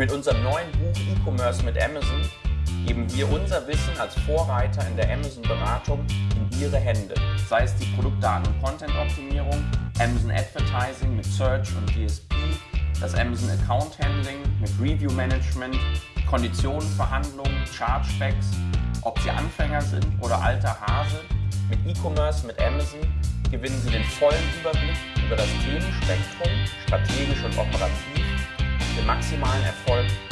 Mit unserem neuen Buch E-Commerce mit Amazon geben wir unser Wissen als Vorreiter in der Amazon-Beratung in Ihre Hände. Sei es die Produktdaten- und Content-Optimierung, Amazon Advertising mit Search und DSP, das Amazon Account Handling mit Review Management, Konditionenverhandlungen, Chargebacks, ob Sie Anfänger sind oder alter Hase. Mit E-Commerce mit Amazon gewinnen Sie den vollen Überblick über das Themenspektrum, strategisch und operativ, maximalen Erfolg.